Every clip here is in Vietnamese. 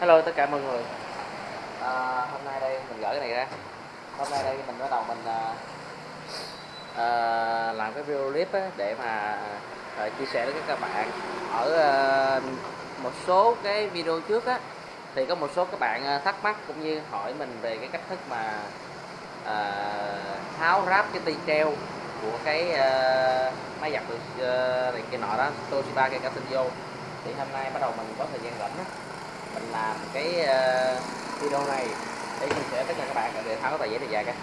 Hello tất cả mọi người. À, Hôm nay đây mình gửi cái này ra. Hôm nay đây mình bắt đầu mình à, à, làm cái video clip á, để mà à, chia sẻ với các bạn. Ở à, một số cái video trước á Thì có một số các bạn à, thắc mắc cũng như hỏi mình về cái cách thức mà à, tháo ráp cái ti treo của cái à, máy giặt uh, này kia nọ đó Toshiba cây cả vô thì hôm nay bắt đầu mình có thời gian rảnh á mình làm cái uh, video này để chia sẻ tất cả các bạn để tháo cái tờ giấy này ra cái.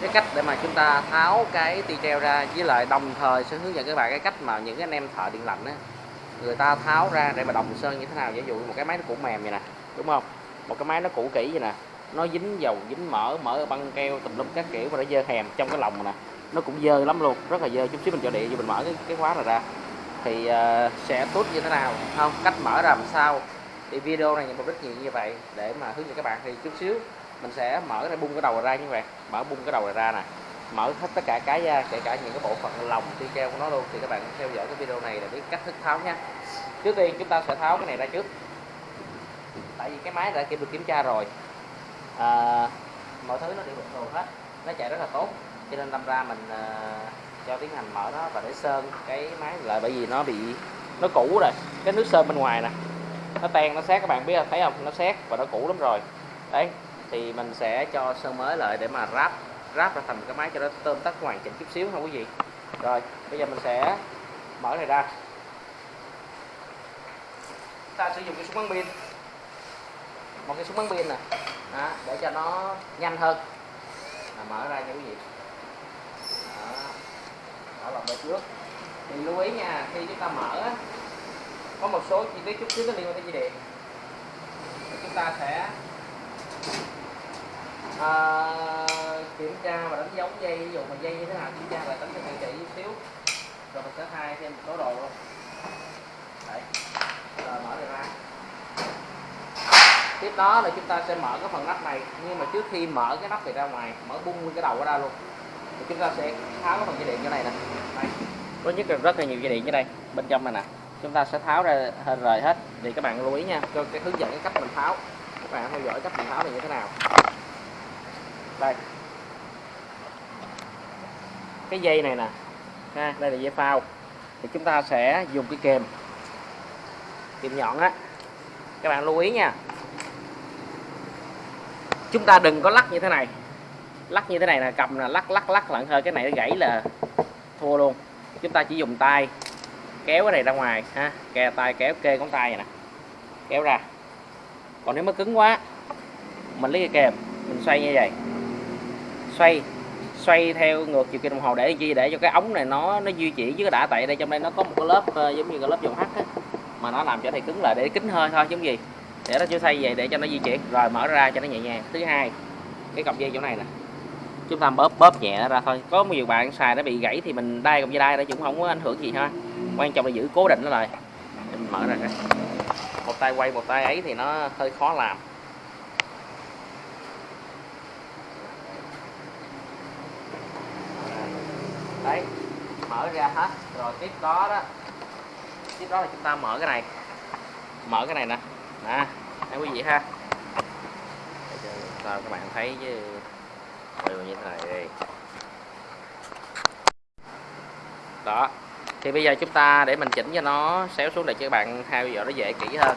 Cái cách để mà chúng ta tháo cái ti treo ra với lại đồng thời sẽ hướng dẫn các bạn cái cách mà những cái anh em thợ điện lạnh á người ta tháo ra để mà đồng sơn như thế nào. Ví dụ một cái máy nó cũ mềm vậy nè đúng không? Một cái máy nó cũ kỹ vậy nè nó dính dầu dính mỡ mỡ băng keo tùm lum các kiểu và nó dơ hèm trong cái lòng nè. Nó cũng dơ lắm luôn rất là dơ chút xíu mình cho điện vô mình mở cái, cái khóa này ra thì uh, sẽ tốt như thế nào? Không cách mở ra làm sao? Thì video này mục đích gì như vậy? Để mà hướng dẫn các bạn thì chút xíu mình sẽ mở ra bung cái đầu ra như vậy. Mở bung cái đầu này ra nè. Mở hết tất cả cái ra kể cả những cái bộ phận lòng ti keo của nó luôn. Thì các bạn theo dõi cái video này để biết cách thức tháo nha trước tiên chúng ta sẽ tháo cái này ra trước. Tại vì cái máy đã kịp được kiểm tra rồi. À, mọi thứ nó đều bình thường hết. Nó chạy rất là tốt. Cho nên đâm ra mình uh, cho tiến hành mở nó và để sơn cái máy lại bởi vì nó bị nó cũ rồi cái nước sơn bên ngoài nè. Nó tan nó xét các bạn biết thấy không? Nó xét và nó cũ lắm rồi. Đấy thì mình sẽ cho sơn mới lại để mà ráp ráp ra thành cái máy cho nó tôm tắt hoàn chỉnh chút xíu không quý gì. Rồi bây giờ mình sẽ mở này ra. Ta sử dụng cái súng bắn pin. Một cái súng bắn pin nè. Để cho nó nhanh hơn. À, mở ra nha quý vị đó, đó về trước. Thì lưu ý nha khi chúng ta mở có một số chi tiết chút xíu nó liên quan tới dây điện. Thì chúng ta sẽ à, kiểm tra và đánh dấu dây ví dụ mà dây như thế nào kiểm tra lại đánh cho kỹ kỹ chút xíu. Rồi mình sẽ thay thêm một số đồ luôn. Đấy. rồi mở này ra. Tiếp đó là chúng ta sẽ mở cái phần nắp này. Nhưng mà trước khi mở cái nắp này ra ngoài mở bung cái đầu ra luôn chúng ta sẽ tháo cái phần dây điện như này nè. Đây. có nhất là rất là nhiều dây điện như đây bên trong này nè. Chúng ta sẽ tháo ra hình rời hết. Thì các bạn lưu ý nha cho cái hướng dẫn cái cách mình tháo. Các bạn theo dõi cách mình tháo này như thế nào. Đây. Cái dây này nè ha, đây là dây phao. Thì chúng ta sẽ dùng cái kềm. Kìm nhọn á. Các bạn lưu ý nha. Chúng ta đừng có lắc như thế này lắc như thế này là cầm là lắc lắc lắc lận hơi cái này nó gãy là thua luôn. Chúng ta chỉ dùng tay kéo cái này ra ngoài ha kè tay kéo kê ngón tay này nè. Kéo ra. Còn nếu mà cứng quá mình lấy cái kềm mình xoay như vậy. Xoay xoay theo ngược chiều kim đồng hồ để chi? Để cho cái ống này nó nó duy trì chứ cái đã tại đây trong đây nó có một cái lớp uh, giống như cái lớp dầu hắt á mà nó làm cho này cứng lại để kính hơi thôi giống gì. Để nó chưa xoay vậy để cho nó di chuyển rồi mở ra cho nó nhẹ nhàng. Thứ hai cái cọc dây chỗ này nè chúng ta bóp bóp nhẹ ra thôi. Có nhiều bạn xài nó bị gãy thì mình đai cũng dây đai nó cũng không có ảnh hưởng gì ha quan trọng là giữ cố định nó lại. Mình mở ra cái một tay quay, một tay ấy thì nó hơi khó làm. Đấy, mở ra hết. Rồi tiếp đó đó. Tiếp đó là chúng ta mở cái này. Mở cái này nè. Nè anh quý vị ha. Sao các bạn thấy chứ như thế này đi. Đó. Thì bây giờ chúng ta để mình chỉnh cho nó xéo xuống để cho các bạn theo dõi nó dễ kỹ hơn.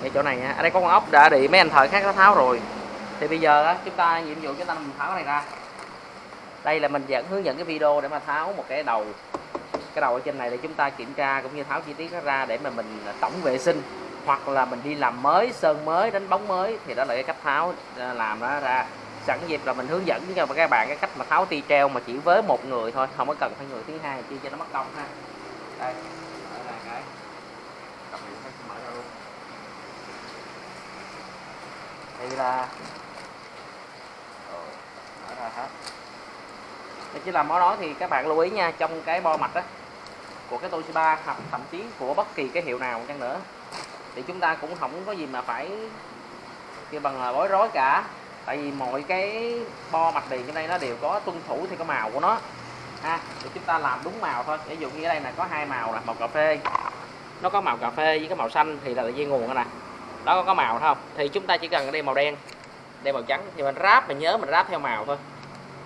Ngay chỗ này nha. Ở đây có con ốc đã bị mấy anh thợ khác nó tháo rồi. Thì bây giờ đó, chúng ta nhiệm vụ chúng ta mình tháo cái này ra. Đây là mình dẫn hướng dẫn cái video để mà tháo một cái đầu cái đầu ở trên này để chúng ta kiểm tra cũng như tháo chi tiết nó ra để mà mình tổng vệ sinh hoặc là mình đi làm mới, sơn mới, đánh bóng mới thì đó là cái cách tháo à, làm nó ra. Sẵn dịp là mình hướng dẫn cho các bạn cái cách mà tháo ti treo mà chỉ với một người thôi, không có cần phải người thứ hai chi cho nó mất công ha. Đây. Mở ra cái. Mở ra luôn. Là rồi, mở ra hết. Để chỉ làm món đó thì các bạn lưu ý nha, trong cái bo mạch á, của cái Toshiba hoặc thậm chí của bất kỳ cái hiệu nào chăng nữa thì chúng ta cũng không có gì mà phải kêu bằng là bối rối cả. Tại vì mọi cái bo mặt tiền trên đây nó đều có tuân thủ theo cái màu của nó. Ha thì chúng ta làm đúng màu thôi. Ví dụ như ở đây là có hai màu là màu cà phê. Nó có màu cà phê với cái màu xanh thì là dây nguồn nè. Đó có có màu không? Thì chúng ta chỉ cần đây màu đen đây màu trắng. Thì mình ráp mình nhớ mình ráp theo màu thôi.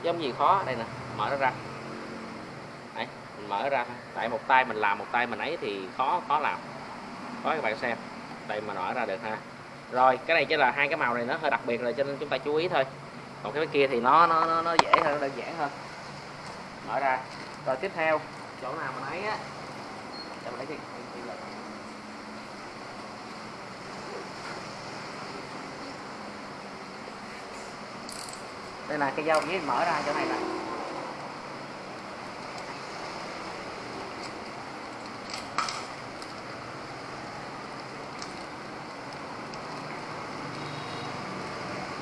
Chứ không gì khó. Đây nè mở nó ra. Đấy, mình mở ra. Tại một tay mình làm một tay mình ấy thì khó khó làm. Có các bạn xem đây mà rõ ra được ha. Rồi cái này chỉ là hai cái màu này nó hơi đặc biệt rồi cho nên chúng ta chú ý thôi. Còn cái kia thì nó nó nó, nó dễ hơn nó đơn giản hơn. Mở ra. Rồi tiếp theo chỗ nào mình ấy á. Cho mình lấy cái, đây là cái dao với mở ra chỗ này nè.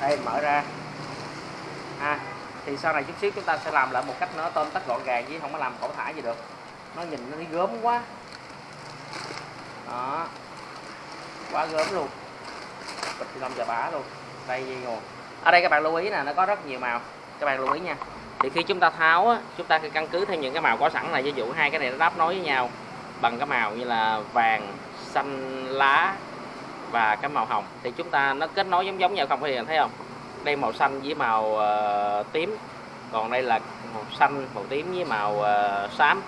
Đây mở ra. À, thì sau này chút xíu chúng ta sẽ làm lại một cách nó tôm tắt gọn gàng chứ không có làm cẩu thả gì được. Nó nhìn nó đi gớm quá. Đó. Quá gớm luôn. Bịch thì giờ bả luôn. Đây dây nguồn. Ở đây các bạn lưu ý nè nó có rất nhiều màu. Các bạn lưu ý nha. Thì khi chúng ta tháo á, chúng ta căn cứ theo những cái màu có sẵn này ví dụ hai cái này nó đáp nối với nhau bằng cái màu như là vàng xanh lá và cái màu hồng. Thì chúng ta nó kết nối giống giống nhau không thì thấy không? Đây màu xanh với màu uh, tím. Còn đây là màu xanh màu tím với màu uh, xám.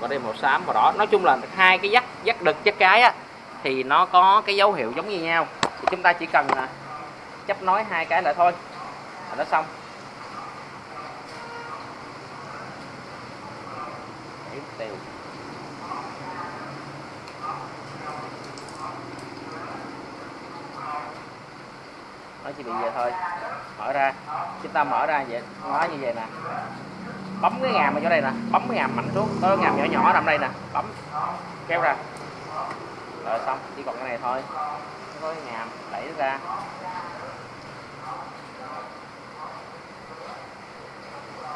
Và đây màu xám màu đỏ. Nói chung là hai cái dắt dắt đực dắt cái á thì nó có cái dấu hiệu giống như nhau. Thì chúng ta chỉ cần là chấp nối hai cái lại thôi. Là nó xong. Để tiêu. Nó chỉ bị vậy thôi. Mở ra. Chúng ta mở ra vậy nó như vậy nè. Bấm cái ngàm ở chỗ đây nè. Bấm cái ngàm mạnh xuống. Có ngàm nhỏ nhỏ nằm đây nè. Bấm. Kéo ra. Rồi, xong. Chỉ còn cái này thôi. Có cái ngàm đẩy nó ra.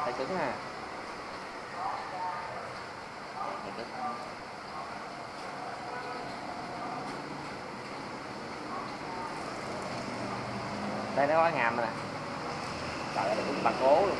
Thấy cứng ha. Phải cứng. Đây, nó có ngàm nè. Trời ơi, cũng bằng cố luôn.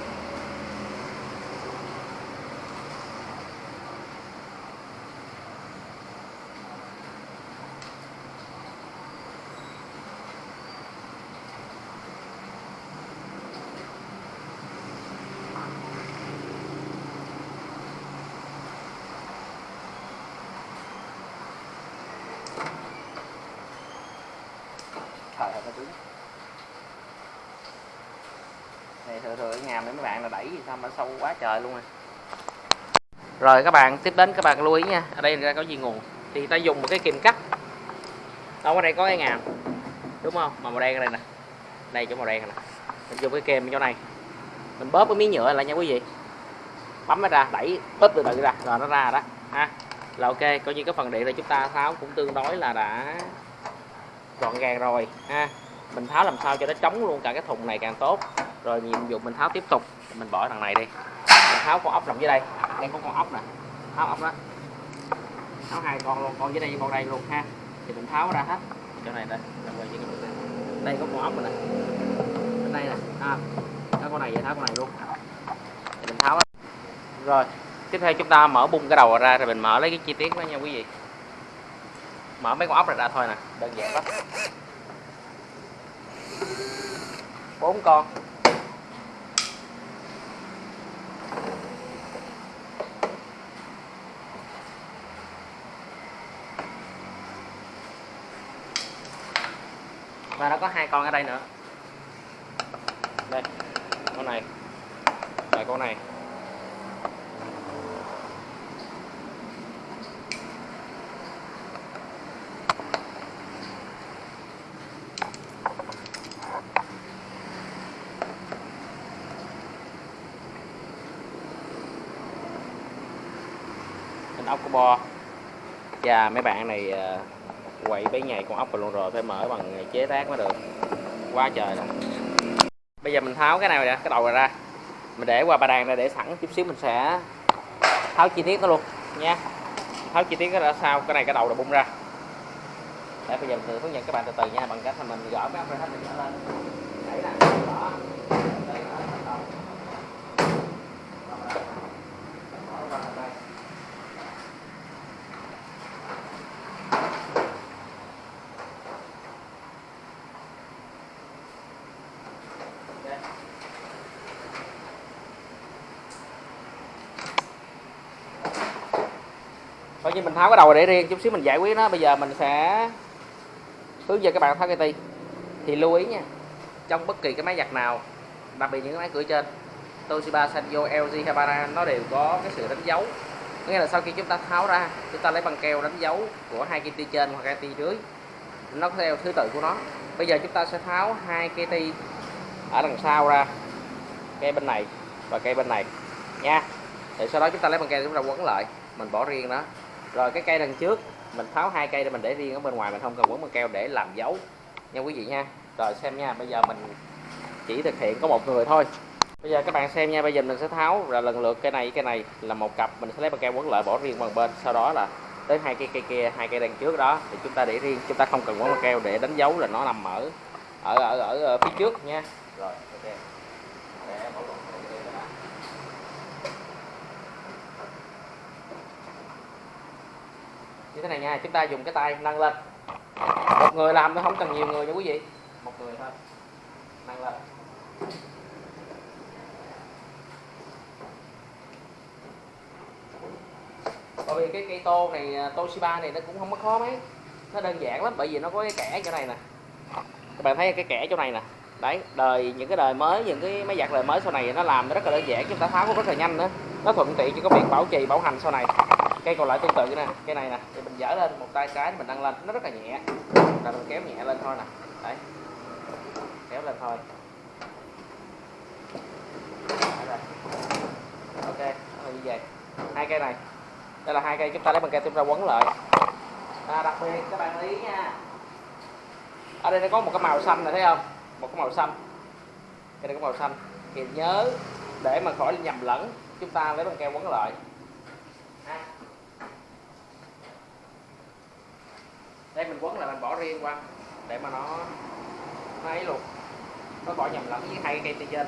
Trời ơi nó cứng này thừa để ngàm mấy bạn là đẩy gì sao mà sâu quá trời luôn rồi. Rồi, các bạn, tiếp đến các bạn lưu ý nha. Ở đây ra có gì nguồn? Thì ta dùng một cái kìm cắt. Đâu, ở đây có cái ngàm. Đúng không? Mà màu đen ở đây nè. Đây, chỗ màu đen nè. Mình dùng cái kềm chỗ này. Mình bóp cái miếng nhựa lại nha quý vị. Bấm nó ra, đẩy, bóp từ từ ra. Rồi, nó ra đó. Ha. Là ok, coi như cái phần điện này chúng ta tháo cũng tương đối là đã gọn gàng rồi. Ha. Mình tháo làm sao cho nó chống luôn, cả cái thùng này càng tốt rồi nhiệm vụ mình tháo tiếp tục. Mình bỏ thằng này đi. Mình tháo con ốc nằm dưới đây. Đây có con ốc nè. Tháo ốc đó. Tháo hai con luôn, con dưới đây với con đây luôn ha. Thì mình tháo ra hết. Chỗ này đây. Làm cái đây có con ốc này nè. Bên đây nè. Ha có con này vậy tháo con này luôn. Thì mình tháo đó. rồi. Tiếp theo chúng ta mở bung cái đầu ra rồi mình mở lấy cái chi tiết đó nha quý vị. Mở mấy con ốc này ra thôi nè. Đơn giản lắm. Bốn con. Và nó có hai con ở đây nữa. Đây, con này. Và con này. Ốc của bo. Và mấy bạn này ờ, quậy bấy ngày con ốc vào luôn rồi, phải mở bằng chế tác mới được. Quá trời nè bây giờ mình tháo cái này ra, cái đầu này ra. Mình để qua ba đàn ra để sẵn chút xíu mình sẽ tháo chi tiết nó luôn, nha. Tháo chi tiết nó ra sau, cái này cái đầu là bung ra. Để bây giờ mình thử hướng dẫn các bạn từ từ nha, bằng cách là mình gỡ cái ốc ra hết mình gỡ lên đẩy nè đó Đây, đó, bắt đầu. Đó, đó. Đó, đó, đây coi như mình tháo cái đầu để riêng chút xíu mình giải quyết nó. Bây giờ mình sẽ hướng dẫn các bạn tháo cây ti. Thì lưu ý nha, trong bất kỳ cái máy giặt nào, đặc biệt những cái máy cửa trên, Toshiba, Sanyo LG Habana, nó đều có cái sự đánh dấu. Nghĩa là sau khi chúng ta tháo ra, chúng ta lấy băng keo đánh dấu của hai cây ti trên hoặc cây ti dưới, nó theo thứ tự của nó. Bây giờ chúng ta sẽ tháo hai cây ti ở đằng sau ra cây bên này và cây bên này nha. Thì sau đó chúng ta lấy băng keo chúng ta quấn lại, mình bỏ riêng đó rồi cái cây đằng trước mình tháo hai cây để mình để riêng ở bên ngoài mình không cần quấn băng keo để làm dấu. Nha quý vị nha. Rồi xem nha bây giờ mình chỉ thực hiện có một người thôi. Bây giờ các bạn xem nha bây giờ mình sẽ tháo là lần lượt cây này cái này là một cặp mình sẽ lấy băng keo quấn lại bỏ riêng bằng bên. Sau đó là tới hai cây cây kia hai cây đằng trước đó thì chúng ta để riêng chúng ta không cần quấn băng keo để đánh dấu là nó nằm ở ở ở, ở, ở phía trước nha. Rồi ok để bỏ lộn cái này đã như thế này nha chúng ta dùng cái tay nâng lên. Một người làm thôi không cần nhiều người nha quý vị. Một người thôi. Nâng lên. Bởi vì cái cây tô này Toshiba này nó cũng không có khó mấy. Nó đơn giản lắm bởi vì nó có cái kẻ chỗ này nè. Các bạn thấy cái kẻ chỗ này nè. Đấy đời những cái đời mới những cái máy giặt đời mới sau này nó làm nó rất là đơn giản chúng ta tháo cũng rất là nhanh nữa nó thuận tiện cho cái việc bảo trì bảo hành sau này cây còn lại tương tự nè cây này nè thì mình dở lên một tay cái mình nâng lên nó rất là nhẹ. Là mình kéo nhẹ lên thôi nè. Đấy. Kéo lên thôi. Đấy ok là như vậy. Hai cây này. Đây là hai cây chúng ta lấy bằng keo chúng ta quấn lại. À, đặc biệt các bạn lưu ý nha. Ở đây nó có một cái màu xanh này thấy không? Một cái màu xanh. Cái này có màu xanh. Thì nhớ để mà khỏi nhầm lẫn chúng ta lấy bằng keo quấn lại. Ha. Mình quấn lại mình bỏ riêng qua, để mà nó nó ấy luôn. Nó bỏ nhầm lẫn với hai cây từ trên.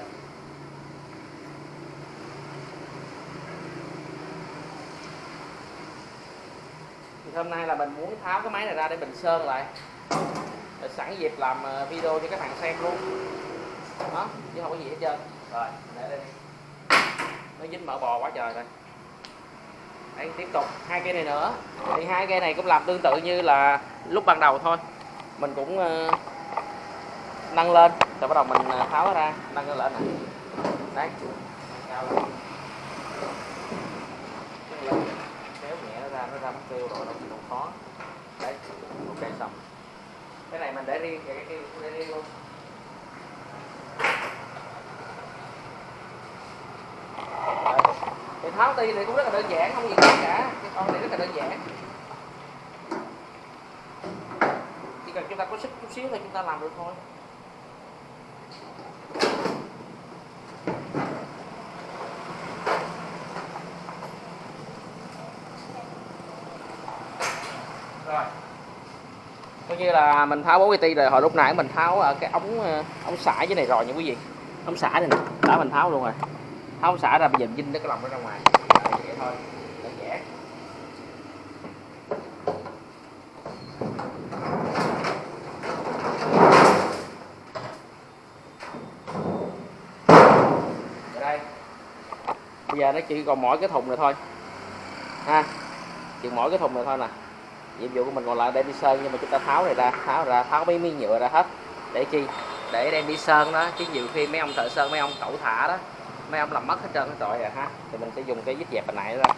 Thì hôm nay là mình muốn tháo cái máy này ra để mình sơn lại. Để sẵn dịp làm ờ, video cho các bạn xem luôn. Đó, chứ không có gì hết trơn. Rồi, để đây nó dính mỡ bò quá trời rồi đây tiếp tục hai cây này nữa. Thì hai cây này cũng làm tương tự như là lúc ban đầu thôi. Mình cũng uh, nâng lên. Rồi bắt đầu mình ờ, tháo nó ra nâng lên nè. Đấy. Kéo nhẹ nó ra nó ra mất tiêu rồi đâu không khó. Đấy. Ok xong. Cái này mình để riêng cái kia cũng để riêng luôn Đấy. thì tháo ti thì cũng rất là đơn giản, không gì khó cả. Cái con này rất là đơn giản. Chỉ cần chúng ta có sức chút xíu thì chúng ta làm được thôi. Rồi. Coi như là mình tháo bốn cái ti rồi, hồi lúc nãy mình tháo ở cái ống ờ, ống xả dưới này rồi nha quý vị. Ống xả này nè, đã mình tháo luôn rồi tháo xả ra, bây giờ dinh nó cái lòng nó ra ngoài. Vậy thôi đơn giản đây. Bây giờ nó chỉ còn mỗi cái thùng này thôi. Ha, chỉ mỗi cái thùng này thôi nè. Nhiệm vụ của mình còn lại đem đi sơn, nhưng mà chúng ta tháo này ra, tháo ra, tháo mấy miếng nhựa ra hết. Để chi? Để đem đi sơn đó. Chứ nhiều khi mấy ông thợ sơn, mấy ông cẩu thả đó mấy ông làm mất hết trơn hết tội rồi à, ha? Thì mình sẽ dùng cái vít dẹp hồi nãy ra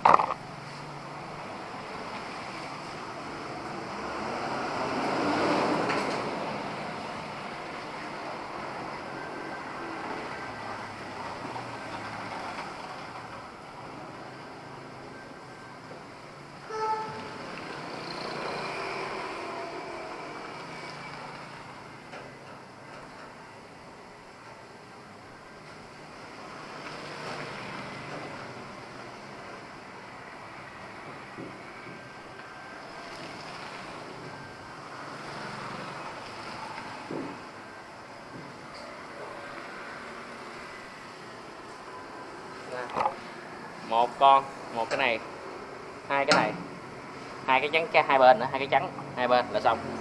một con, một cái này, hai cái này. Hai cái trắng, hai bên nữa, hai cái trắng, hai bên là xong.